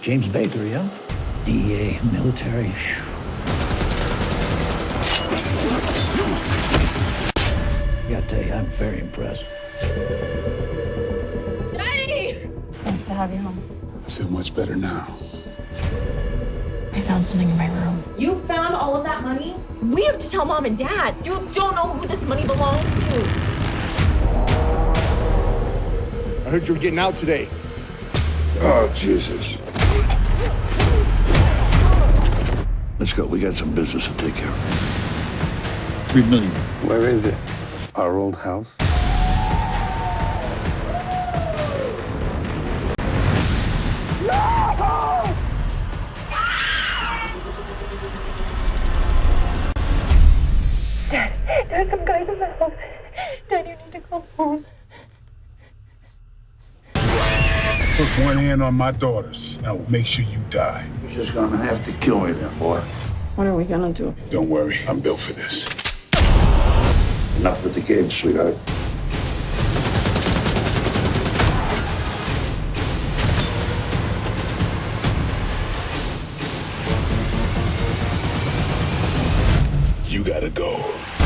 James Baker, yeah? DEA, military. Phew. I gotta tell you, I'm very impressed. Daddy! It's nice to have you home. I feel much better now. I found something in my room. You found all of that money? We have to tell mom and dad. You don't know who this money belongs to. I heard you were getting out today. Oh, Jesus. Let's go. We got some business to take care of. Three million. Where is it? Our old house? There's some guys in the house. Dad, you need to come home. Put one hand on my daughters, and I will make sure you die. You're just gonna have to kill me then, boy. What are we gonna do? Don't worry, I'm built for this. Enough with the kids, sweetheart. You gotta go.